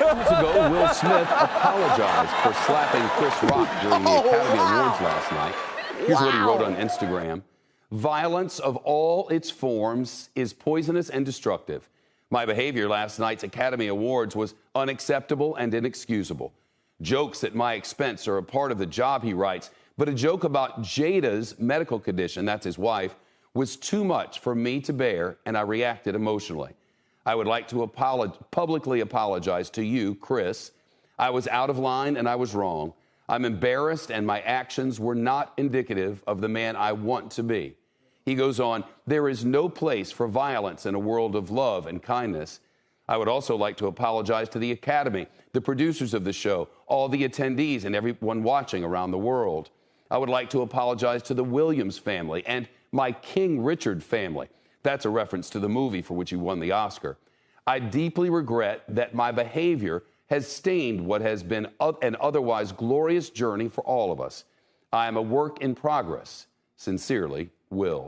Months ago, Will Smith apologized for slapping Chris Rock during the Oh, Academy wow. Awards last night. Here's what he wrote on Instagram Violence of all its forms is poisonous and destructive. My behavior last night's Academy Awards was unacceptable and inexcusable. Jokes at my expense are a part of the job, he writes, but a joke about Jada's medical condition, that's his wife, was too much for me to bear, and I reacted emotionally. I would like to apolog- publicly apologize to you, Chris. I was out of line and I was wrong. I'm embarrassed, and my actions were not indicative of the man I want to be. He goes on, there is no place for violence in a world of love and kindness. I would also like to apologize to the Academy, the producers of the show, all the attendees, and everyone watching around the world. I would like to apologize to the Williams family and my King Richard family. That's a reference to the movie for which he won the Oscar. I deeply regret that my behavior has stained what has been an otherwise glorious journey for all of us. I am a work in progress. Sincerely, Will.